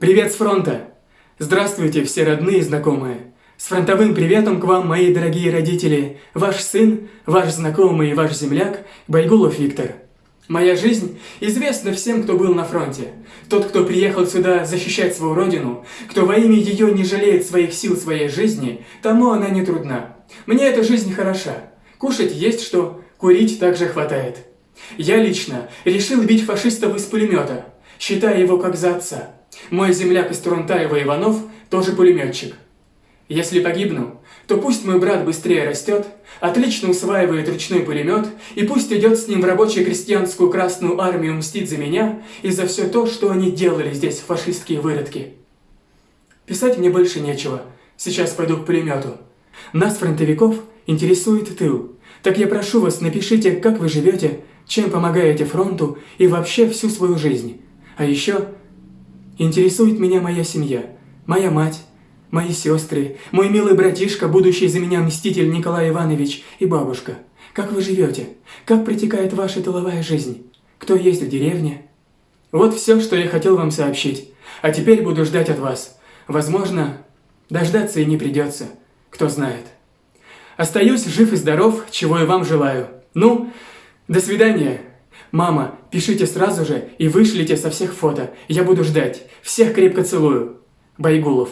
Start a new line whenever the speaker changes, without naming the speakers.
Привет с фронта! Здравствуйте, все родные и знакомые! С фронтовым приветом к вам, мои дорогие родители, ваш сын, ваш знакомый и ваш земляк Байгулов Виктор. Моя жизнь известна всем, кто был на фронте. Тот, кто приехал сюда защищать свою родину, кто во имя ее не жалеет своих сил своей жизни, тому она не трудна. Мне эта жизнь хороша. Кушать есть что, курить также хватает. Я лично решил бить фашистов из пулемета, считая его как за отца. Мой земляк из Турунтаева Иванов тоже пулеметчик. Если погибну, то пусть мой брат быстрее растет, отлично усваивает ручной пулемет, и пусть идет с ним в рабочую крестьянскую Красную Армию мстить за меня и за все то, что они делали здесь, фашистские выродки. Писать мне больше нечего, сейчас пойду к пулемету. Нас, фронтовиков, интересует тыл. Так я прошу вас, напишите, как вы живете, чем помогаете фронту и вообще всю свою жизнь. А еще интересует меня моя семья, моя мать, мои сестры, мой милый братишка, будущий за меня мститель Николай Иванович и бабушка. Как вы живете? Как протекает ваша тыловая жизнь? Кто есть в деревне? Вот все, что я хотел вам сообщить. А теперь буду ждать от вас. Возможно, дождаться и не придется. Кто знает. Остаюсь жив и здоров, чего и вам желаю. Ну, до свидания. Мама, пишите сразу же и вышлите со всех фото. Я буду ждать. Всех крепко целую. Байгулов.